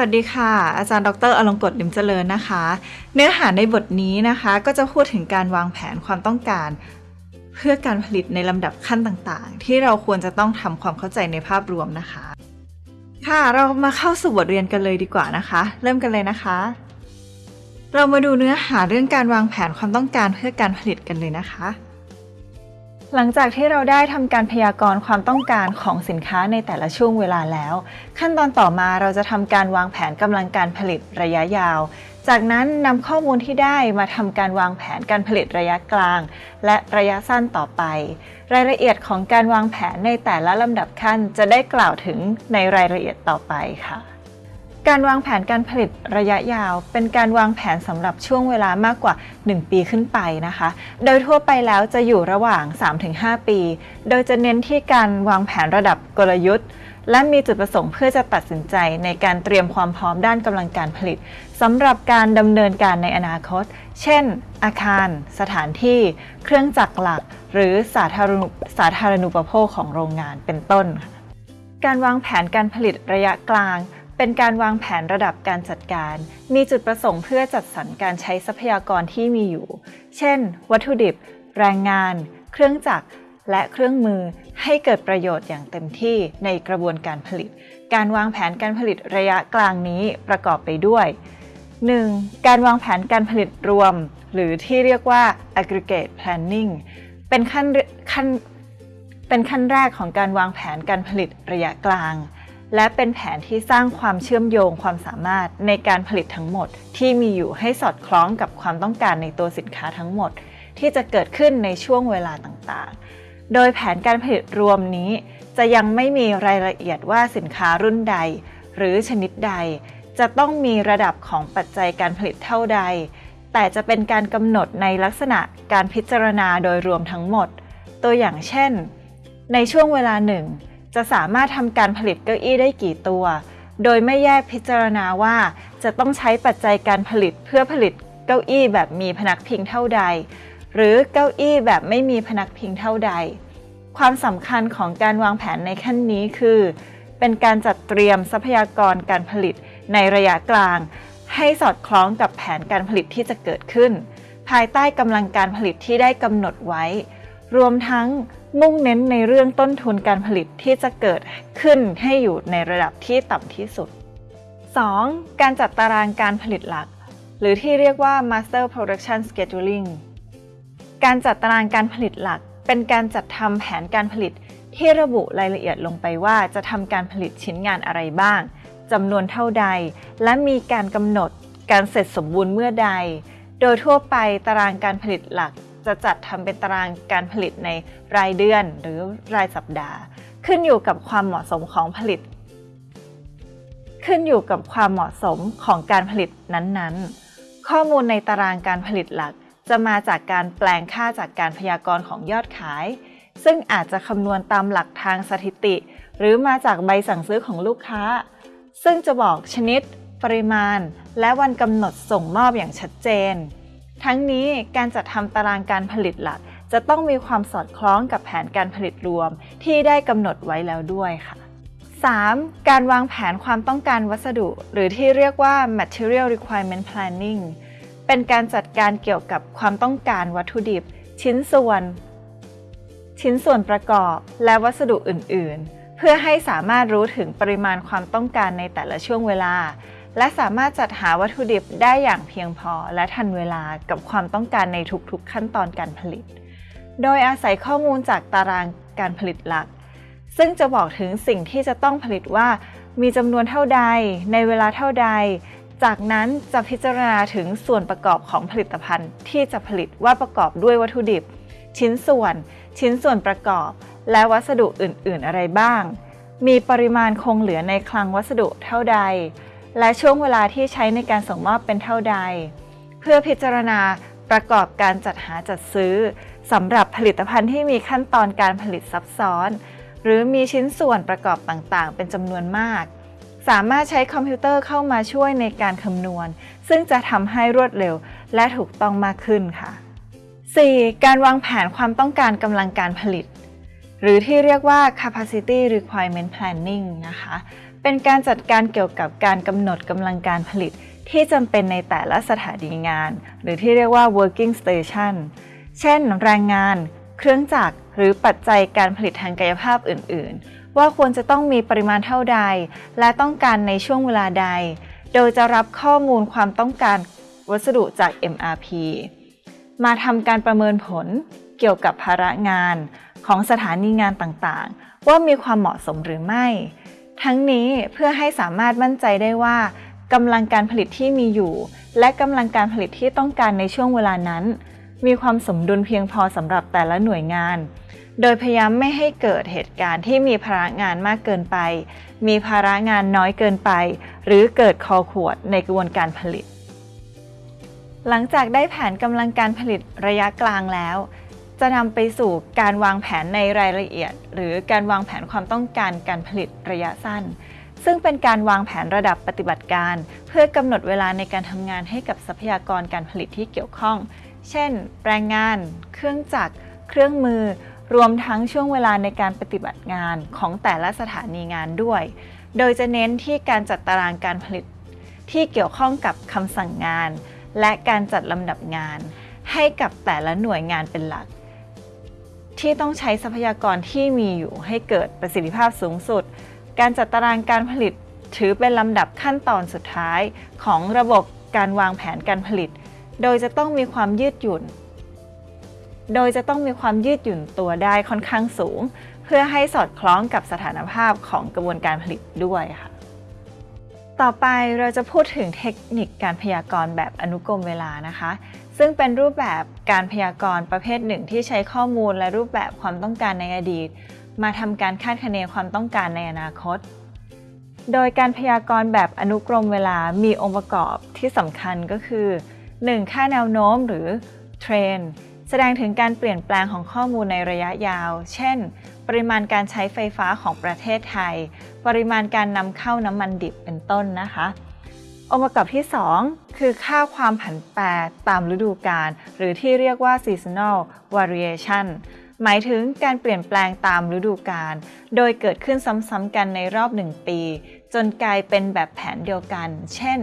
สวัสดีค่ะ อาจารย์ดรอลงกฎลิมเจริญนะคะ เนื้อหาในบทนี้นะคะก็จะพูดถึงการวางแผนความต้องการ เพื่อการผลิตในลำดับขั้นต่างๆ ที่เราควรจะต้องทำความเข้าใจในภาพรวมนะคะ ค่ะเรามาเข้าสู่บทเรียนกันเลยดีกว่านะคะ เริ่มกันเลยนะคะ เรามาดูเนื้อหาเรื่องการวางแผนความต้องการเพื่อการผลิตกันเลยนะคะ หลังจากที่เราได้ทำการพยากรณ์ความต้องการของสินค้าในแต่ละช่วงเวลาแล้ว ขั้นตอนต่อมาเราจะทำการวางแผนกำลังการผลิตระยะยาว จากนั้นนำข้อมูลที่ได้มาทำการวางแผนการผลิตระยะกลาง และระยะสั้นต่อไป รายละเอียดของการวางแผนในแต่ละลำดับขั้นจะได้กล่าวถึงในรายละเอียดต่อไปค่ะ การวางแผนการผลิตระยะยาว เป็นการวางแผนสำหรับช่วงเวลามากกว่า 1 ปีขึ้นไปนะคะ โดยทั่วไปแล้วจะอยู่ระหว่าง 3-5 ปี โดยจะเน้นที่การวางแผนระดับกลยุทธ์ และมีจุดประสงค์เพื่อจะตัดสินใจในการเตรียมความพร้อมด้านกำลังการผลิตสำหรับการดำเนินการในอนาคต เช่น อาคาร สถานที่ เครื่องจักรหลัก หรือสาธารณสาธารณูปโภคของโรงงานเป็นต้น การวางแผนการผลิตระยะกลาง เป็นการวางแผนระดับการจัดการ มีจุดประสงค์เพื่อจัดสรรการใช้ทรัพยากรที่มีอยู่ เช่น วัตถุดิบ แรงงาน เครื่องจักร และเครื่องมือ ให้เกิดประโยชน์อย่างเต็มที่ในกระบวนการผลิต การวางแผนการผลิตระยะกลางนี้ประกอบไปด้วย 1. การวางแผนการผลิตรวม หรือที่เรียกว่า aggregate planning เป็นขั้นขั้นเป็นขั้นแรกของการวางแผนการผลิตระยะกลาง และเป็นแผนที่สร้างความเชื่อมโยงความสามารถในการผลิตทั้งหมด ที่มีอยู่ให้สอดคล้องกับความต้องการในตัวสินค้าทั้งหมด ที่จะเกิดขึ้นในช่วงเวลาต่างๆ โดยแผนการผลิตรวมนี้ จะยังไม่มีรายละเอียดว่าสินค้ารุ่นใด หรือชนิดใด จะต้องมีระดับของปัจจัยการผลิตเท่าใด แต่จะเป็นการกำหนดในลักษณะการพิจารณาโดยรวมทั้งหมด ตัวอย่างเช่น ในช่วงเวลาหนึ่ง จะสามารถทำการผลิตเก้าอี้ได้กี่ตัว โดยไม่แยกพิจารณาว่า จะต้องใช้ปัจจัยการผลิตเพื่อผลิตเก้าอี้แบบมีพนักพิงเท่าใด หรือเก้าอี้แบบไม่มีพนักพิงเท่าใด ความสำคัญของการวางแผนในขั้นนี้คือ เป็นการจัดเตรียมทรัพยากรการผลิตในระยะกลาง ให้สอดคล้องกับแผนการผลิตที่จะเกิดขึ้น ภายใต้กำลังการผลิตที่ได้กำหนดไว้ รวมทั้ง มุ่งเน้นในเรื่องต้นทุนการผลิตที่จะเกิดขึ้นให้อยู่ในระดับที่ต่ำที่สุด 2. การจัดตารางการผลิตหลัก หรือที่เรียกว่า Master Production Scheduling การจัดตารางการผลิตหลัก เป็นการจัดทำแผนการผลิตที่ระบุรายละเอียดลงไปว่าจะทำการผลิตชิ้นงานอะไรบ้างจำนวนเท่าใด และมีการกำหนดการเสร็จสมบูรณ์เมื่อใด โดยทั่วไปตารางการผลิตหลัก จะจัดทำเป็นตารางการผลิตในรายเดือนหรือรายสัปดาห์ ขึ้นอยู่กับความเหมาะสมของผลิต ขึ้นอยู่กับความเหมาะสมของการผลิตนั้นๆ ข้อมูลในตารางการผลิตหลัก จะมาจากการแปลงค่าจากการพยากรณ์ของยอดขาย ซึ่งอาจจะคำนวณตามหลักทางสถิติ หรือมาจากใบสั่งซื้อของลูกค้า ซึ่งจะบอกชนิด ปริมาณ และวันกำหนดส่งมอบอย่างชัดเจน ทั้งนี้การจัดทำตารางการผลิตหลัก จะต้องมีความสอดคล้องกับแผนการผลิตรวมที่ได้กำหนดไว้แล้วด้วยค่ะ 3. การวางแผนความต้องการวัสดุ หรือที่เรียกว่า material requirement planning เป็นการจัดการเกี่ยวกับความต้องการวัตถุดิบ ชิ้นส่วน ชิ้นส่วนประกอบและวัสดุอื่น ๆ เพื่อให้สามารถรู้ถึงปริมาณความต้องการในแต่ละช่วงเวลา และสามารถจัดหาวัตถุดิบได้อย่างเพียงพอ และทันเวลากับความต้องการในทุกๆขั้นตอนการผลิต โดยอาศัยข้อมูลจากตารางการผลิตหลัก ซึ่งจะบอกถึงสิ่งที่จะต้องผลิตว่า มีจำนวนเท่าใด ในเวลาเท่าใด จากนั้นจะพิจารณาถึงส่วนประกอบของผลิตภัณฑ์ ที่จะผลิตว่าประกอบด้วยวัตถุดิบ ชิ้นส่วน ชิ้นส่วนประกอบ และวัสดุอื่น ๆ อะไรบ้าง มีปริมาณคงเหลือในคลังวัสดุเท่าใด และช่วงเวลาที่ใช้ในการส่งมอบเป็นเท่าใด เพื่อพิจารณาประกอบการจัดหาจัดซื้อสำหรับผลิตภัณฑ์ที่มีขั้นตอนการผลิตซับซ้อน หรือมีชิ้นส่วนประกอบต่างๆ เป็นจำนวนมาก สามารถใช้คอมพิวเตอร์เข้ามาช่วยในการคำนวณ ซึ่งจะทำให้รวดเร็วและถูกต้องมากขึ้นค่ะ 4. การวางแผนความต้องการกำลังการผลิต หรือที่เรียกว่า capacity requirement planning นะคะ เป็นการจัดการเกี่ยวกับการกำหนดกำลังการผลิต ที่จำเป็นในแต่ละสถานีงาน หรือที่เรียกว่า working station เช่น แรงงาน เครื่องจักร หรือปัจจัยการผลิตทางกายภาพอื่น ๆ ว่าควรจะต้องมีปริมาณเท่าใด และต้องการในช่วงเวลาใด โดยจะรับข้อมูลความต้องการวัสดุจาก MRP มาทำการประเมินผลเกี่ยวกับภาระงานของสถานีงานต่าง ๆ ว่ามีความเหมาะสมหรือไม่ ทั้งนี้เพื่อให้สามารถมั่นใจได้ว่ากำลังการผลิตที่มีอยู่ และกำลังการผลิตที่ต้องการในช่วงเวลานั้น มีความสมดุลเพียงพอสำหรับแต่ละหน่วยงาน โดยพยายามไม่ให้เกิดเหตุการณ์ที่มีภาระงานมากเกินไป มีภาระงานน้อยเกินไป หรือเกิดคอขวดในกระบวนการผลิต หลังจากได้แผนกำลังการผลิตระยะกลางแล้ว จะนำไปสู่การวางแผนในรายละเอียด หรือการวางแผนความต้องการการผลิตระยะสั้น ซึ่งเป็นการวางแผนระดับปฏิบัติการ เพื่อกำหนดเวลาในการทำงานให้กับทรัพยากรการผลิตที่เกี่ยวข้อง เช่น แรงงาน เครื่องจักร เครื่องมือ รวมทั้งช่วงเวลาในการปฏิบัติงานของแต่ละสถานีงานด้วย โดยจะเน้นที่การจัดตารางการผลิต ที่เกี่ยวข้องกับคำสั่งงาน และการจัดลำดับงาน ให้กับแต่ละหน่วยงานเป็นหลัก ที่ต้องใช้ทรัพยากรที่มีอยู่ให้เกิดประสิทธิภาพสูงสุด การจัดตารางการผลิตถือเป็นลำดับขั้นตอนสุดท้ายของระบบการวางแผนการผลิต โดยจะต้องมีความยืดหยุ่น โดยจะต้องมีความยืดหยุ่นตัวได้ค่อนข้างสูง เพื่อให้สอดคล้องกับสถานภาพของกระบวนการผลิตด้วยค่ะ ต่อไปเราจะพูดถึงเทคนิคการพยากรณ์แบบอนุกรมเวลานะคะ ซึ่งเป็นรูปแบบการพยากรณ์ประเภทหนึ่งที่ใช้ข้อมูลและรูปแบบความต้องการในอดีต มาทำการคาดคะเนความต้องการในอนาคต โดยการพยากรณ์แบบอนุกรมเวลามีองค์ประกอบที่สำคัญก็คือ 1. ค่าแนวโน้มหรือเทรนแสดงถึงการเปลี่ยนแปลงของข้อมูลในระยะยาว เช่น ปริมาณการใช้ไฟฟ้าของประเทศไทย ปริมาณการนำเข้าน้ำมันดิบเป็นต้นนะคะ องค์ประกอบที่ 2 คือค่าความผันแปรตามฤดูกาลหรือที่เรียกว่า seasonal variation หมายถึงการเปลี่ยนแปลงตามฤดูกาล โดยเกิดขึ้นซ้ำๆกันในรอบหนึ่งปี จนกลายเป็นแบบแผนเดียวกัน เช่น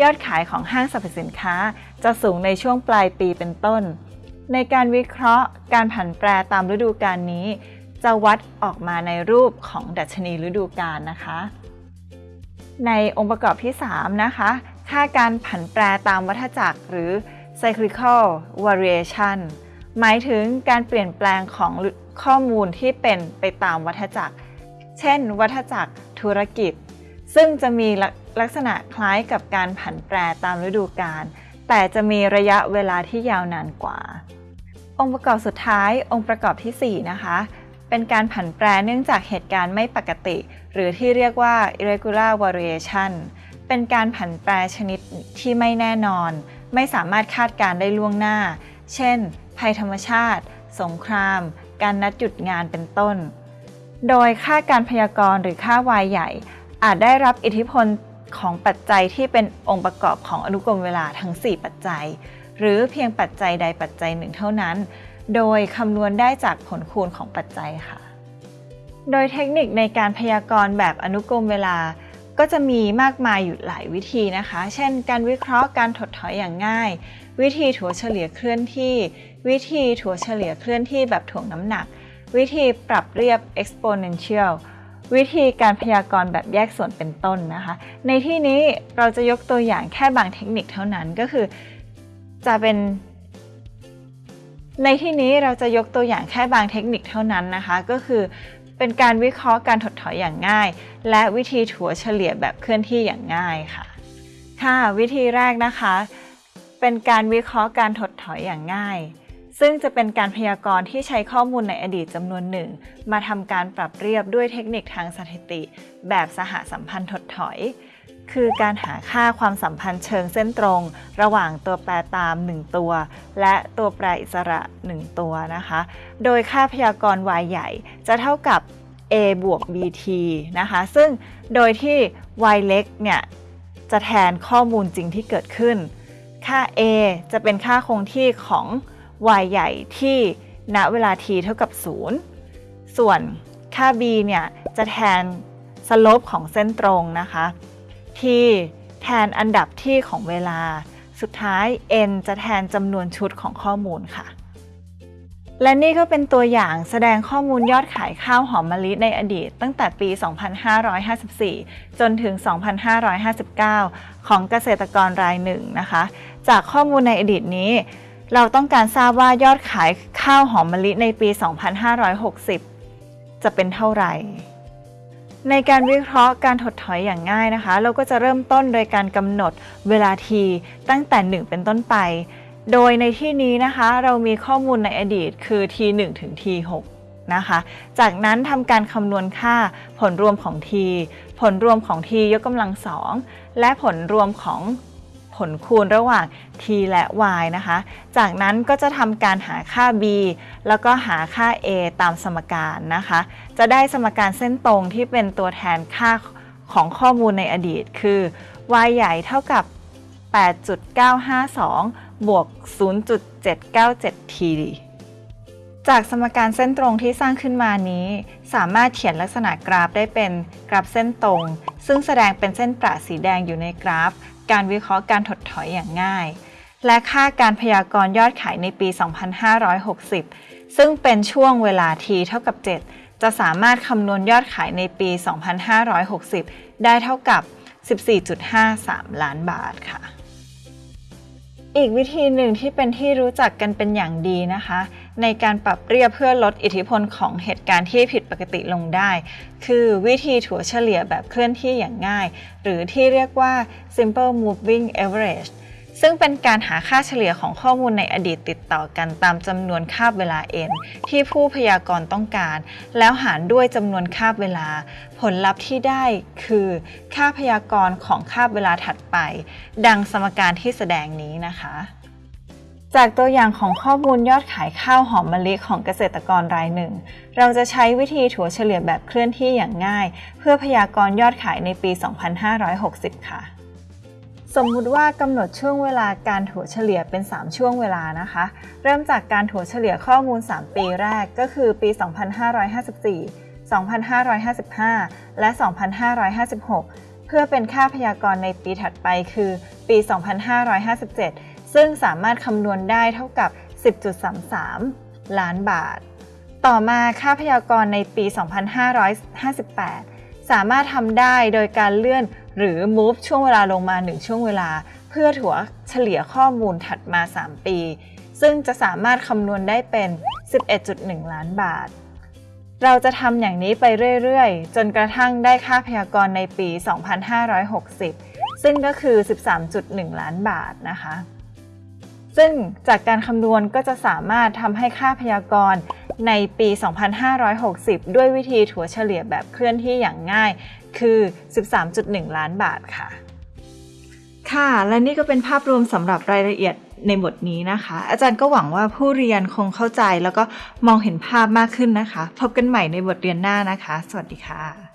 ยอดขายของห้างสรรพสินค้า จะสูงในช่วงปลายปีเป็นต้น ในการวิเคราะห์ การผันแปรตามฤดูกาลนี้ จะวัดออกมาในรูปของดัชนีฤดูกาลนะคะ ในองค์ประกอบที่ 3 นะคะ ค่าการผันแปรตามวัฏจักรหรือ cyclical variation หมายถึงการเปลี่ยนแปลงของข้อมูลที่เป็นไปตามวัฏจักร เช่น วัฏจักรธุรกิจ ซึ่งจะมีลักษณะคล้ายกับการผันแปรตามฤดูกาล แต่จะมีระยะเวลาที่ยาวนานกว่า องค์ประกอบสุดท้ายองค์ประกอบที่ 4 นะคะ เป็นการผันแปรเนื่องจากเหตุการณ์ไม่ปกติ หรือที่เรียกว่า irregular variation เป็นการผันแปรชนิดที่ไม่แน่นอน ไม่สามารถคาดการได้ล่วงหน้า เช่น ภัยธรรมชาติ สงคราม การนัดหยุดงานเป็นต้น โดยค่าการพยากรณ์หรือค่าวายใหญ่ อาจได้รับอิทธิพลของปัจจัยที่เป็นองค์ประกอบของอนุกรมเวลาทั้ง 4 ปัจจัย หรือเพียงปัจจัยใดปัจจัยหนึ่งเท่านั้น โดยคำนวณได้จากผลคูณของปัจจัยค่ะ โดยเทคนิคในการพยากรณ์แบบอนุกรมเวลา ก็จะมีมากมายอยู่หลายวิธีนะคะ เช่น การวิเคราะห์การถดถอยอย่างง่าย วิธีถัวเฉลี่ยเคลื่อนที่ วิธีถัวเฉลี่ยเคลื่อนที่แบบถ่วงน้ำหนัก วิธีปรับเรียบ exponential วิธีการพยากรณ์แบบแยกส่วนเป็นต้นนะคะ ในที่นี้เราจะยกตัวอย่างแค่บางเทคนิคเท่านั้นก็คือ จะเป็น ในที่นี้เราจะยกตัวอย่างแค่บางเทคนิคเท่านั้นนะคะ ก็คือเป็นการวิเคราะห์การถดถอยอย่างง่าย และวิธีถัวเฉลี่ยแบบเคลื่อนที่อย่างง่ายค่ะ ค่ะ วิธีแรกนะคะ เป็นการวิเคราะห์การถดถอยอย่างง่าย ซึ่งจะเป็นการพยากรณ์ที่ใช้ข้อมูลในอดีตจำนวนหนึ่ง มาทำการปรับเรียบด้วยเทคนิคทางสถิติ แบบสหสัมพันธ์ถดถอย คือการหาค่าความสัมพันธ์เชิงเส้นตรง ระหว่างตัวแปรตาม 1 ตัว และตัวแปรอิสระ 1 ตัวนะคะ โดยค่าพยากรณ์ y ใหญ่จะเท่ากับ a บวก bt นะคะ ซึ่งโดยที่ y เล็กเนี่ยจะแทนข้อมูลจริงที่เกิดขึ้น ค่า a จะเป็นค่าคงที่ของ y ใหญ่ที่ณเวลา t เท่ากับ 0 ส่วนค่า b เนี่ยจะแทนสโลปของเส้นตรงนะคะ t แทนอันดับที่ของเวลา สุดท้าย n จะแทนจำนวนชุดของข้อมูลค่ะ และนี่ก็เป็นตัวอย่างแสดงข้อมูลยอดขายข้าวหอมมะลิในอดีต ตั้งแต่ปี 2554 จนถึง 2559 ของเกษตรกรรายหนึ่งนะคะ จากข้อมูลในอดีตนี้เราต้องการทราบว่ายอดขายข้าวหอมมะลิในปี 2560 จะเป็นเท่าไหร่ ในการวิเคราะห์การถดถอยอย่างง่ายนะคะ เราก็จะเริ่มต้นโดยการกำหนดเวลาทีตั้งแต่ 1 เป็นต้นไป โดยในที่นี้นะคะเรามีข้อมูลในอดีตคือ t1 ถึง t6 นะคะ จากนั้นทำการคำนวณค่าผลรวมของ t ผลรวมของ t ยกกำลังสองและผลรวมของ ลคูณระหว่าง t และ y นะคะ จากนั้นก็จะทำการหาค่า b แล้วก็หาค่า a ตามสมการนะคะ จะได้สมการเส้นตรงที่เป็นตัวแทนค่าของข้อมูลในอดีต คือ y ใหญ่เท่ากับ 8.952 บวก 0.797 t จากสมการเส้นตรงที่สร้างขึ้นมานี้ สามารถเขียนลักษณะกราฟได้เป็นกราฟเส้นตรง ซึ่งแสดงเป็นเส้นประสีแดงอยู่ในกราฟ การวิเคราะห์การถดถอยอย่างง่าย และค่าการพยากรณ์ยอดขายในปี 2560 ซึ่งเป็นช่วงเวลา t เท่ากับ 7 จะสามารถคำนวณยอดขายในปี 2560 ได้เท่ากับ 14.53 ล้านบาทค่ะ อีกวิธีหนึ่งที่เป็นที่รู้จักกันเป็นอย่างดีนะคะ ในการปรับเรียบเพื่อลดอิทธิพลของเหตุการณ์ที่ผิดปกติลงได้ คือวิธีถัวเฉลี่ยแบบเคลื่อนที่อย่างง่าย หรือที่เรียกว่า simple moving average ซึ่งเป็นการหาค่าเฉลี่ยของข้อมูลในอดีตติดต่อกันตามจำนวนคาบเวลา n ที่ผู้พยากรณ์ต้องการ แล้วหารด้วยจำนวนคาบเวลา ผลลัพธ์ที่ได้คือ ค่าพยากรณ์ของคาบเวลาถัดไป ดังสมการที่แสดงนี้นะคะจากตัวอย่างของข้อมูลยอดขายข้าวหอมมะลิของเกษตรกรรายหนึ่ง เราจะใช้วิธีถัวเฉลี่ยแบบเคลื่อนที่อย่างง่าย เพื่อพยากรณ์ยอดขายในปี 2560 ค่ะ สมมุติว่ากำหนดช่วงเวลาการถัวเฉลี่ยเป็น 3 ช่วงเวลานะคะ เริ่มจากการถัวเฉลี่ยข้อมูล 3 ปีแรกก็คือปี 2554 2555 และ 2556 เพื่อเป็นค่าพยากรณ์ในปีถัดไปคือปี 2557 ซึ่งสามารถคำนวณได้เท่ากับ 10.33 ล้านบาท ต่อมาค่าพยากรณ์ในปี 2558 สามารถทำได้โดยการเลื่อน หรือ move ช่วงเวลาลงมา 1 ช่วงเวลา เพื่อถัวเฉลี่ยข้อมูลถัดมา 3 ปี ซึ่งจะสามารถคำนวณได้เป็น 11.1 ล้านบาท เราจะทำอย่างนี้ไปเรื่อยๆ จนกระทั่งได้ค่าพยากรณ์ในปี 2560 ซึ่งก็คือ 13.1 ล้านบาทนะคะ ซึ่งจากการคำนวณก็จะสามารถทำให้ค่าพยากรณ์ ในปี 2560 ด้วยวิธีถัวเฉลี่ยแบบเคลื่อนที่อย่างง่าย คือ 13.1 ล้านบาทค่ะ ค่ะ และนี่ก็เป็นภาพรวมสำหรับรายละเอียดในบทนี้นะคะ อาจารย์ก็หวังว่าผู้เรียนคงเข้าใจแล้วก็มองเห็นภาพมากขึ้นนะคะ พบกันใหม่ในบทเรียนหน้านะคะ สวัสดีค่ะ